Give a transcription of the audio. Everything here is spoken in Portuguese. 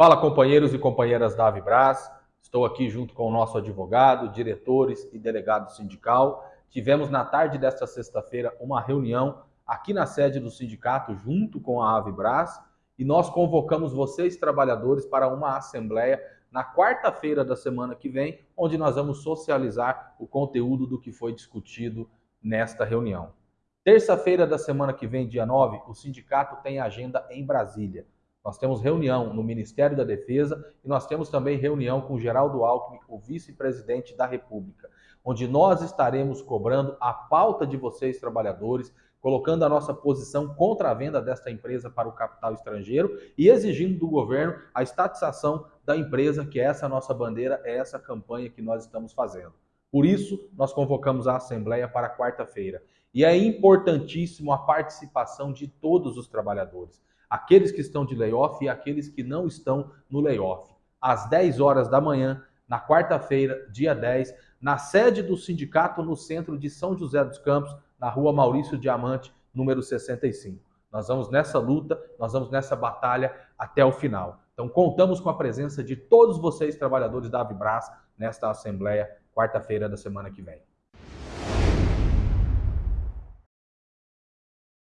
Fala, companheiros e companheiras da Avibras. Estou aqui junto com o nosso advogado, diretores e delegado sindical. Tivemos na tarde desta sexta-feira uma reunião aqui na sede do sindicato, junto com a Avibras, e nós convocamos vocês, trabalhadores, para uma assembleia na quarta-feira da semana que vem, onde nós vamos socializar o conteúdo do que foi discutido nesta reunião. Terça-feira da semana que vem, dia 9, o sindicato tem agenda em Brasília. Nós temos reunião no Ministério da Defesa e nós temos também reunião com Geraldo Alckmin, o vice-presidente da República, onde nós estaremos cobrando a pauta de vocês, trabalhadores, colocando a nossa posição contra a venda desta empresa para o capital estrangeiro e exigindo do governo a estatização da empresa, que é essa nossa bandeira, é essa campanha que nós estamos fazendo. Por isso, nós convocamos a Assembleia para quarta-feira. E é importantíssimo a participação de todos os trabalhadores aqueles que estão de layoff e aqueles que não estão no layoff. Às 10 horas da manhã, na quarta-feira, dia 10, na sede do sindicato no centro de São José dos Campos, na rua Maurício Diamante, número 65. Nós vamos nessa luta, nós vamos nessa batalha até o final. Então contamos com a presença de todos vocês, trabalhadores da Avibras, nesta assembleia, quarta-feira da semana que vem.